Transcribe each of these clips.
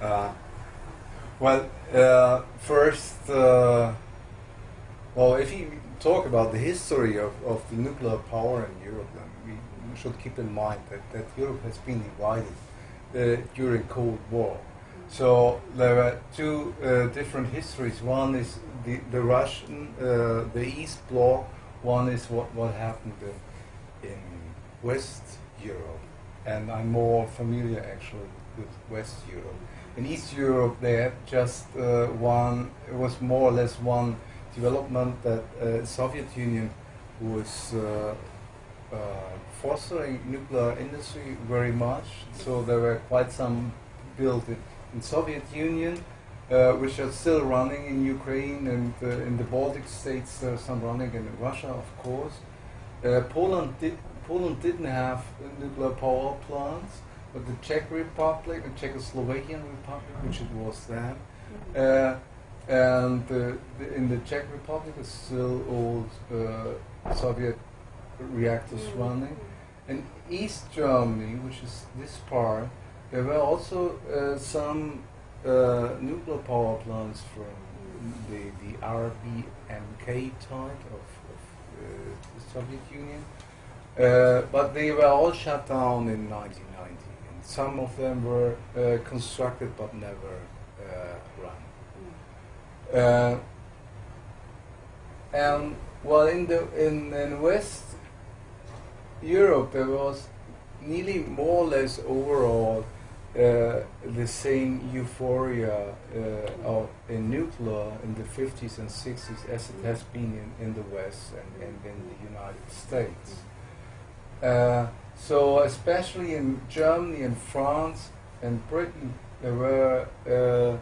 uh, well, uh, first, uh, well, if you talk about the history of, of the nuclear power in Europe, then we, should keep in mind that, that Europe has been divided uh, during Cold War. So there are two uh, different histories. One is the, the Russian, uh, the East Bloc. One is what, what happened in, in West Europe. And I'm more familiar actually with West Europe. In East Europe, they had just uh, one, it was more or less one development that uh, Soviet Union was uh, uh, fostering nuclear industry very much. So there were quite some built in, in Soviet Union, uh, which are still running in Ukraine and uh, in the Baltic states. Some running in Russia, of course. Poland did Poland didn't have nuclear power plants, but the Czech Republic and Czechoslovakian Republic, which it was then, uh, and uh, the, in the Czech Republic is still old uh, Soviet reactors running. In East Germany, which is this part, there were also uh, some uh, nuclear power plants from the, the RBMK type of, of uh, the Soviet Union. Uh, but they were all shut down in 1990. And some of them were uh, constructed but never uh, run. Uh, and well, in the in, in West Europe, there was nearly more or less overall uh, the same euphoria uh, of, in nuclear in the 50s and 60s as it has been in, in the West and, and in the United States. Uh, so especially in Germany and France and Britain, there were uh,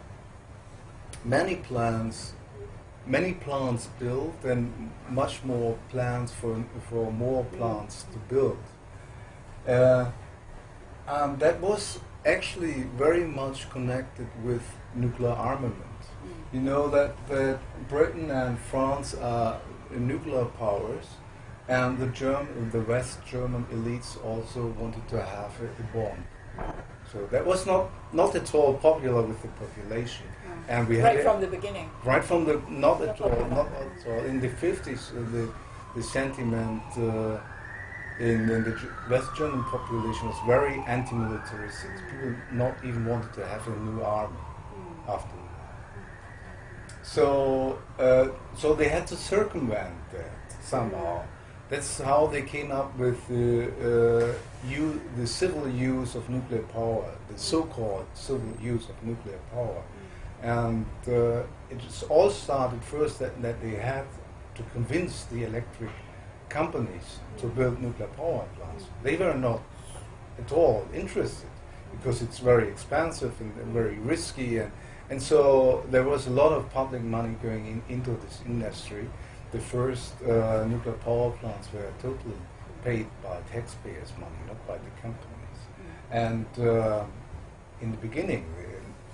many plants, many plants built, and much more plans for for more plants to build. Uh, that was actually very much connected with nuclear armament. You know that, that Britain and France are nuclear powers, and the German, the West German elites also wanted to have a, a bomb. So that was not not at all popular with the population, and we right had from the beginning. right from the not at all, not at all. In the fifties, uh, the the sentiment uh, in, in the West German population was very anti-militaristic. People not even wanted to have a new army after. So uh, so they had to circumvent that somehow. That's how they came up with the uh, u- the civil use of nuclear power, the so-called civil use of nuclear power. And uh, it all started first that, that they had to convince the electric companies to build nuclear power plants. They were not at all interested because it's very expensive and, and very risky. And, and so there was a lot of public money going in, into this industry. The first uh, nuclear power plants were totally paid by taxpayers' money, not by the companies. And uh, in the beginning,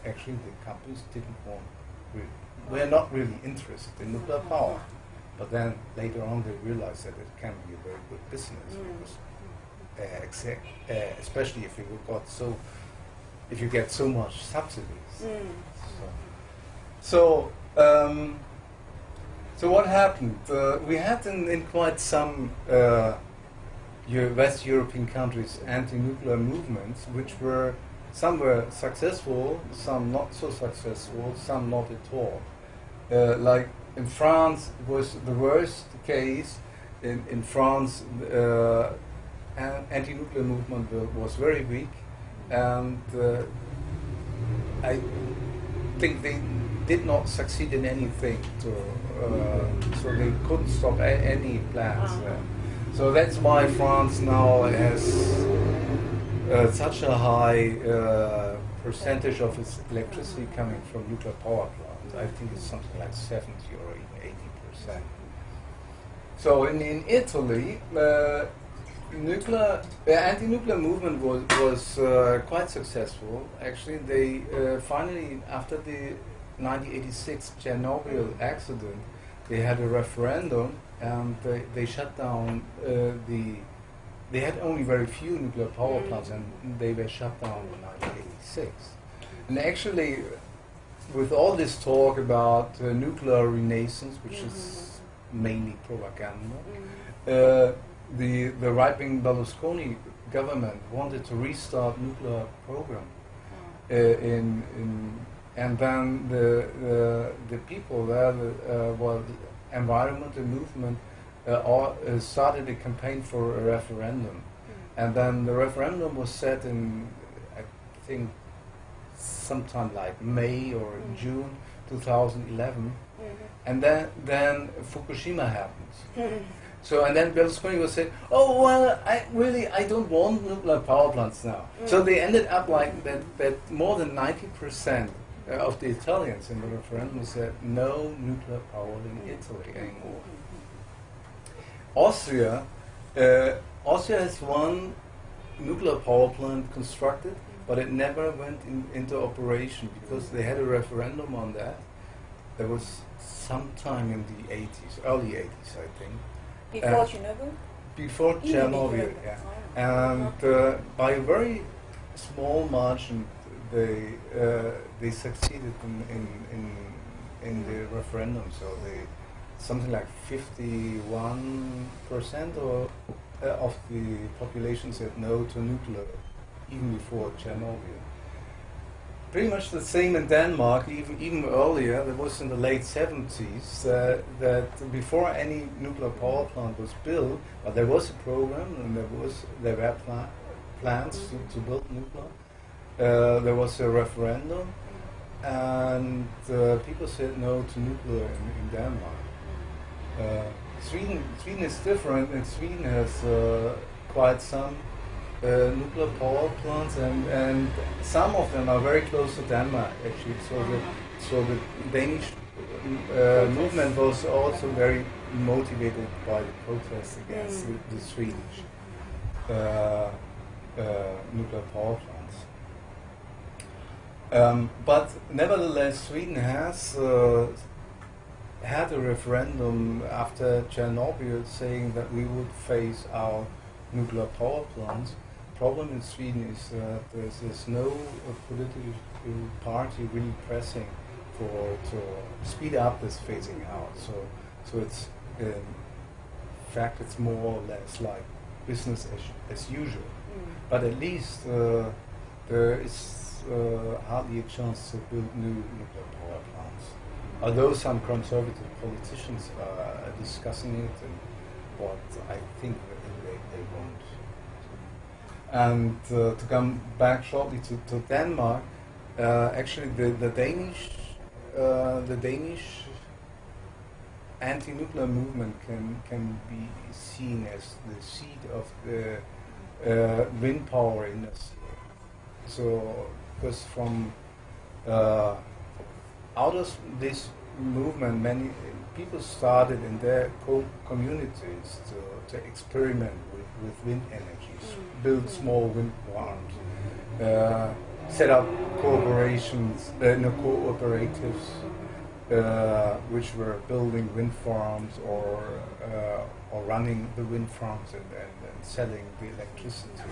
actually the companies didn't want, really, were not really interested in nuclear power. But then later on they realized that it can be a very good business because, uh, uh, especially if you got so, if you get so much subsidies. So, so, um, so what happened? Uh, we had in, in quite some uh, West European countries anti-nuclear movements, which were some were successful, some not so successful, some not at all. Uh, like in France, was the worst case. In, in France, uh, anti-nuclear movement was very weak, and uh, I think they did not succeed in anything. To, uh, so they couldn't stop any plans. Uh-huh. So that's why France now has uh, such a high uh, percentage of its electricity coming from nuclear power plants. I think it's something like 70 or even 80 percent. So in, in Italy, uh, nuclear uh, anti-nuclear movement was was uh, quite successful. Actually, they uh, finally after the 1986 Chernobyl accident, they had a referendum and they, they shut down uh, the. They had only very few nuclear power plants and they were shut down in 1986. 1986. And actually, with all this talk about uh, nuclear renaissance, which is Mm-hmm. mainly propaganda, Mm. uh, the the right-wing Berlusconi government wanted to restart nuclear program Mm. uh, in in and then the the, the people there, the, uh, well, the environmental movement, uh, all, uh, started a campaign for a referendum, Mm. and then the referendum was set in, I think, sometime like May or Mm. June 2011, Mhm. and then then Fukushima happened. So and then Berlusconi was saying, "Oh well, I really I don't want nuclear power plants now." So Mm. they ended up like that. That more than ninety percent of the Italians in the referendum said no nuclear power in. Italy anymore. Austria, uh, Austria has one nuclear power plant constructed, but it never went in, into operation because they had a referendum on that. There was sometime in the 80s, early 80s, I think Before Uh, Chernobyl? before Chernobyl, yeah. And uh, by a very small margin, they uh, they succeeded in in, in, in the referendum. So they something like 51 percent or uh, of the population said no to nuclear, even before Chernobyl. Pretty much the same in Denmark, even even earlier. That was in the late 70s. Uh, that before any nuclear power plant was built, but there was a program and there was there were pla- plans to, to build nuclear. Uh, there was a referendum, and uh, people said no to nuclear in, in Denmark. Uh, Sweden, Sweden is different, and Sweden has uh, quite some uh, nuclear power plants, and, and some of them are very close to Denmark, actually. So the so the Danish uh, movement was also very motivated by the protests against Mm. the, the Swedish uh, uh, nuclear power plants. Um, but nevertheless, Sweden has uh, had a referendum after Chernobyl saying that we would phase our nuclear power plants. Problem in Sweden is that there's, there's no uh, political party really pressing for to speed up this phasing out. So, so it's in fact it's more or less like business as, as usual. Mm. But at least uh, there is uh, hardly a chance to build new nuclear power plants. Although some conservative politicians are discussing it, what I think they, they won't. And uh, to come back shortly to, to Denmark, uh, actually the, the Danish uh, the Danish anti-nuclear movement can can be seen as the seed of the uh, wind power industry. So, because from uh, out of this movement, many people started in their co- communities to, to experiment with, with wind energies, Mm. build small wind farms, uh, set up corporations, uh, no, cooperatives, uh, which were building wind farms or uh, or running the wind farms and, and, and selling the electricity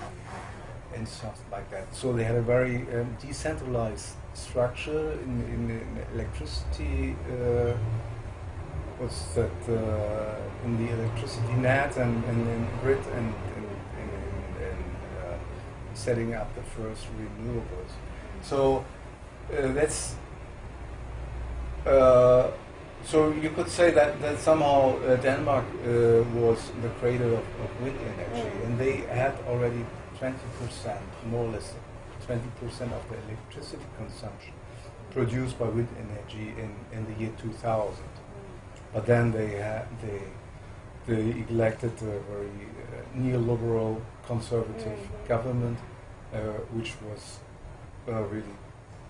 and stuff like that. So they had a very um, decentralized structure in, in, in electricity. Uh, what's that? Uh, in the electricity net and, and in grid and, and, and, and, and uh, setting up the first renewables. So uh, that's uh, so you could say that, that somehow uh, Denmark uh, was the cradle of, of wind energy, and they had already 20%, more or less 20% of the electricity consumption produced by wind energy in, in the year 2000. But then they they they elected a very uh, neoliberal conservative Mhm. government, uh, which was uh, really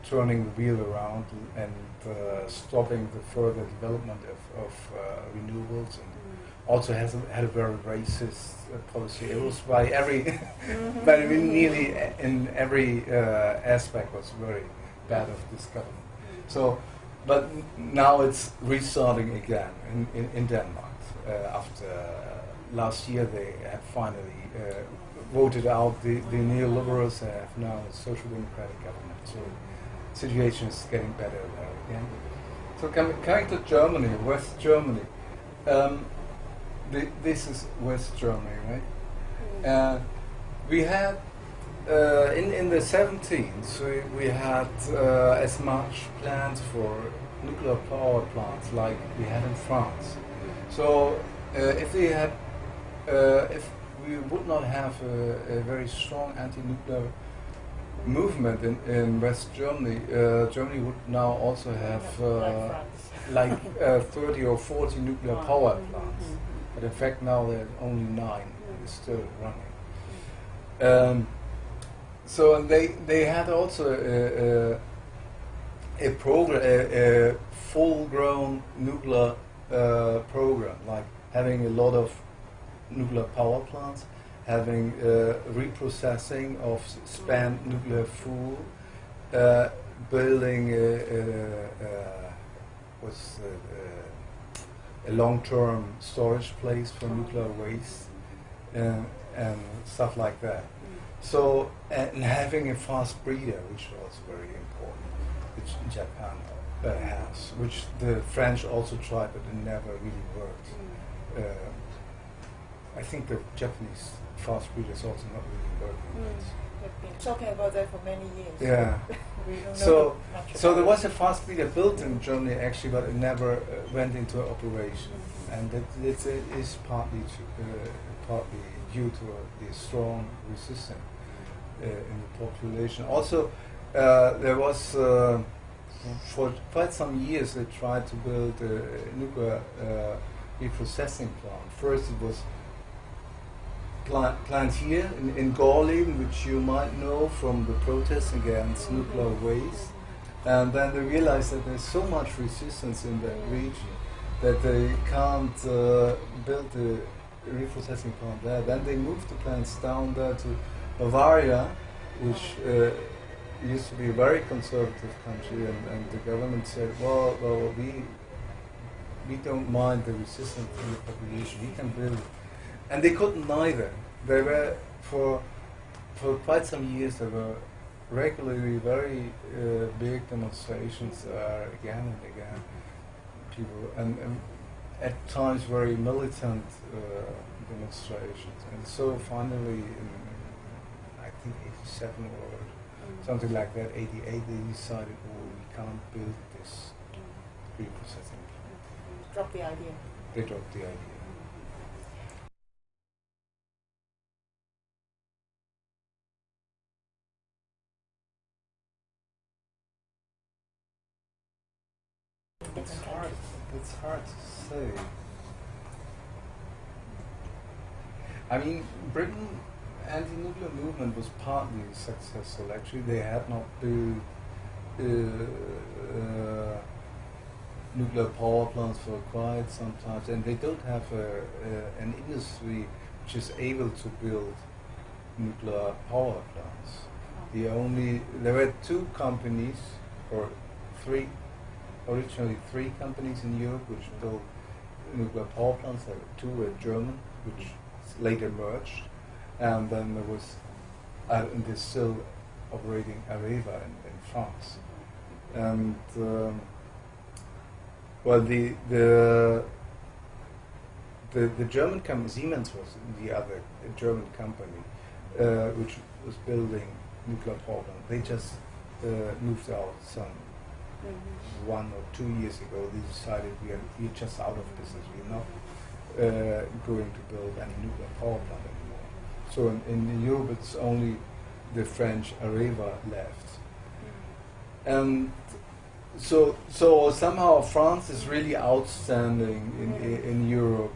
turning the wheel around and uh, stopping the further development of, of uh, renewables and also has a, had a very racist uh, policy. It was by every, Mhm. by nearly in every uh, aspect was very bad of this government. So, but now it's restarting again in, in, in Denmark uh, after last year they have finally uh, voted out the, the neoliberals and have now a social democratic government. So situation is getting better there again. So coming, coming to Germany, West Germany. Um, the, this is West Germany, right? Uh, we had uh, in in the 17th we, we had uh, as much plans for nuclear power plants like we had in France. So uh, if we had uh, if we would not have a, a very strong anti-nuclear movement in, in West Germany, uh, Germany would now also have uh, like uh, 30 or 40 nuclear power plants. But in fact now there are only nine still running. Um, so they they had also a, a, a program, a, a full-grown nuclear uh, program, like having a lot of nuclear power plants, having uh, reprocessing of spent nuclear fuel, uh, building a, a, a, what's the, uh, a long-term storage place for nuclear waste uh, and stuff like that. So and having a fast breeder, which was very important, which Japan uh, has, which the French also tried, but it never really worked. Uh, I think the Japanese fast breeder is also not really working. We've been talking about that for many years. Yeah. we don't know So, so there was a fast breeder built in Germany actually, but it never uh, went into operation, and that it's, it is partly to, uh, partly due to uh, the strong resistance uh, in the population. Also, uh, there was uh, for quite some years they tried to build a nuclear uh, reprocessing plant. First, it was plant, plant here in, in Gorleben, which you might know from the protests against nuclear waste. And then they realized that there's so much resistance in that region that they can't uh, build the reprocessing plant there. Then they moved the plants down there to Bavaria, which uh, used to be a very conservative country, and, and the government said, well, well, we we don't mind the resistance from the population. We can build and they couldn't neither. They were for for quite some years. There were regularly very uh, big demonstrations uh, again and again. People and, and at times very militant uh, demonstrations, and so finally, in I think '87 or something like that, '88, they decided, oh, we can't build this reprocessing plant. Drop the idea. They dropped the idea. It's hard. It's hard to say. I mean, Britain anti-nuclear movement was partly successful. Actually, they had not built uh, uh, nuclear power plants for quite some time, and they don't have a, a, an industry which is able to build nuclear power plants. The only there were two companies, or three, originally three companies in Europe which built nuclear power plants. There were two were German, which later merged, and then there was, uh, and they're still operating Areva in, in France, and. Um, well, the the the, the German company Siemens was the other German company uh, which was building nuclear power plant. They just uh, moved out some one or two years ago. They decided we are we're just out of business. We're not uh, going to build any nuclear power plant anymore. So in, in Europe, it's only the French Areva left, and so so somehow France is really outstanding in, in, in Europe.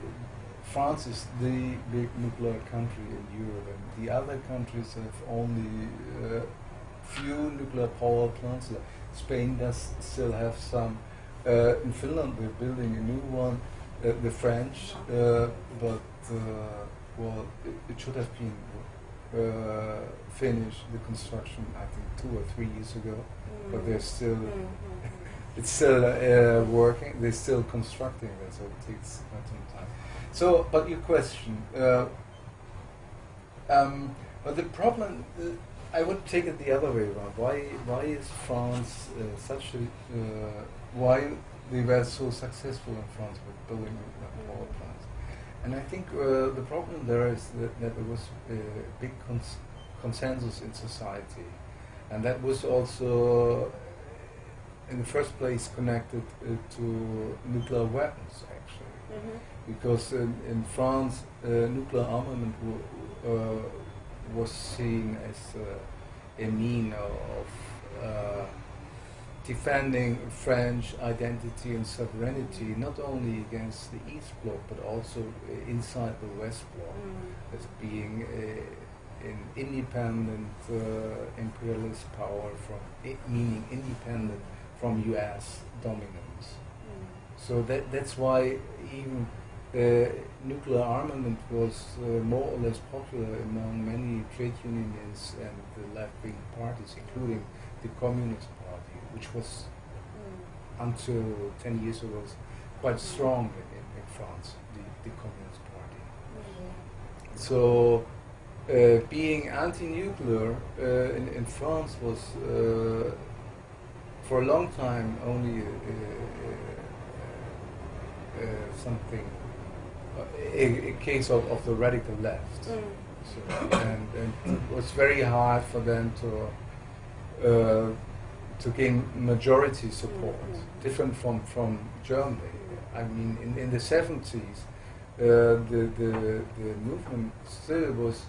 France is the big nuclear country in Europe, and the other countries have only uh, few nuclear power plants. Spain does still have some. Uh, in Finland, we're building a new one. Uh, the French, uh, but uh, well, it, it should have been uh, finished the construction. I think two or three years ago, but they're still it's still uh, working. They're still constructing it, so it takes quite some time. So, but your question, uh, um, but the problem, I would take it the other way around. Why, why is France uh, such a, uh, why they were so successful in France with building nuclear power plants? And I think uh, the problem there is that, that there was a big cons- consensus in society, and that was also, in the first place, connected uh, to nuclear weapons, actually Mhm. because in, in France uh, nuclear armament w- uh, was seen as uh, a mean of uh, defending French identity and sovereignty, not only against the East Bloc but also uh, inside the West Bloc, Mm. as being a, an independent uh, imperialist power from, i- meaning independent from U.S. dominance. Mm. So that that's why even uh, nuclear armament was uh, more or less popular among many trade unions and the left-wing parties, including the Communist Party, which was Mm. until 10 years ago quite strong in, in, France, the, the Communist Party. Mm. So uh, being anti-nuclear uh, in, in France was uh, for a long time only uh, uh, uh, something, a, a case of, of the radical left. Mm. So, and, and it was very hard for them to uh, to gain majority support, Mhm. different from, from Germany. I mean, in, in the 70s, uh, the, the, the movement still was,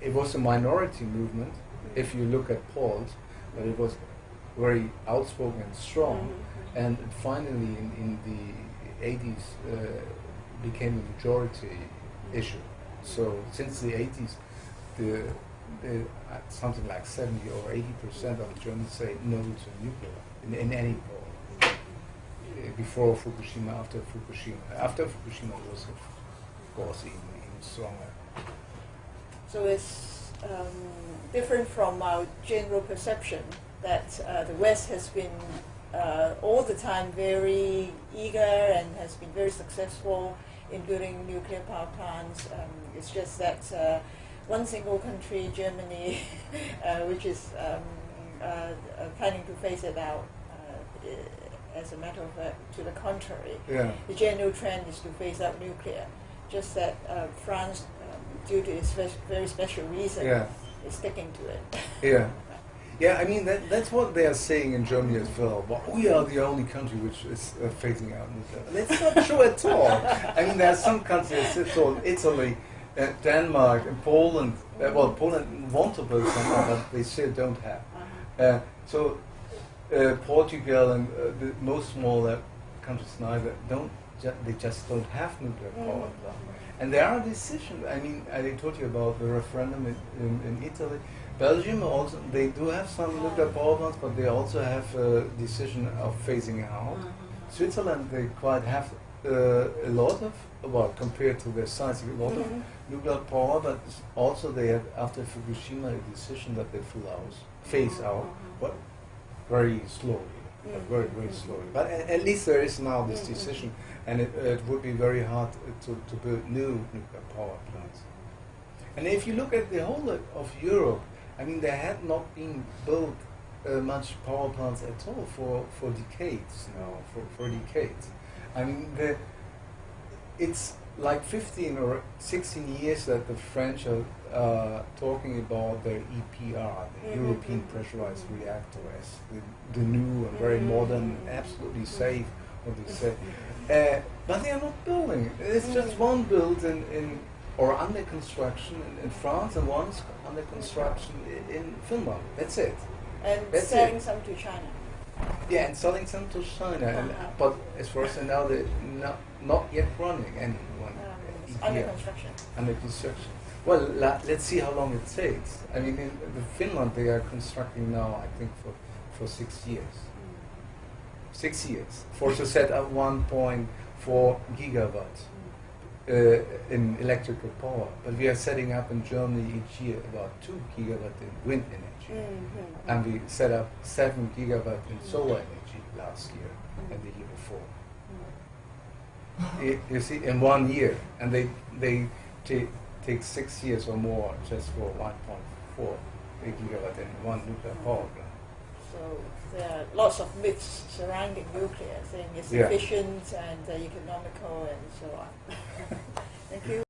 it was a minority movement, if you look at polls, but it was very outspoken and strong. Mhm. And finally, in, in the 80s, uh, became a majority issue. So since the 80s, the, the uh, something like 70 or 80 percent of Germans say no to nuclear in, in any poll. Uh, before Fukushima, after Fukushima, after Fukushima was of course even, even stronger. So it's um, different from our general perception that uh, the West has been uh, all the time very eager and has been very successful in building nuclear power plants. Um, it's just that uh, one single country, Germany, uh, which is um, uh, uh, planning to phase it out. Uh, as a matter of fact, to the contrary, Yeah. the general trend is to phase out nuclear. Just that uh, France, um, due to its very special reason, Yeah. is sticking to it. Yeah. Yeah, I mean that, that's what they are saying in Germany as well. But we are the only country which is uh, phasing out nuclear. That's not true at all. I mean, there are some countries, Italy, uh, Denmark, and Poland. Uh, well, Poland want to build something, but they still don't have. Uh, so uh, Portugal and uh, the most smaller countries neither don't. Ju- they just don't have nuclear power Mhm. plant. And there are decisions. I mean, I told you about the referendum in, in, in Italy. Belgium also they do have some nuclear power plants, but they also have a decision of phasing out. Mhm. Switzerland they quite have uh, a lot of well compared to their size a lot of Mhm. nuclear power, but also they have after Fukushima a decision that they full out, phase out, Mhm. but very slowly, but Mhm. very very slowly. But a- at least there is now this Mhm. decision, and it, it would be very hard to, to build new nuclear power plants. And if you look at the whole of Europe, I mean, there had not been built uh, much power plants at all for, for decades now, for, for decades. I mean, the, it's like 15 or 16 years that the French are uh, talking about their EPR, the Mhm. European Pressurized Reactor, as the, the new and very modern, absolutely safe, what they say. Uh, but they are not building. it. It's just one built in, in or under construction in, in France and one's under construction in, in Finland. That's it. And That's selling it. some to China. Yeah, and selling some to China. Uh-huh. but as far as I know, they're not, not yet running any one Um, uh, under construction. under construction. Well, la, let's see how long it takes. I mean, in the Finland, they are constructing now, I think, for, for six years. Six years for to set up 1.4 gigawatts. uh, in electrical power. But we are setting up in Germany each year about 2 gigawatt in wind energy. Mhm. And we set up 7 gigawatt in solar energy. last year Mm. and the year before. Mm. You see, in one year, and they they take take six years or more just for 1.4 gigawatt in one nuclear power plant. So there are lots of myths surrounding nuclear, saying it's Yeah. efficient and uh, economical and so on. Thank you.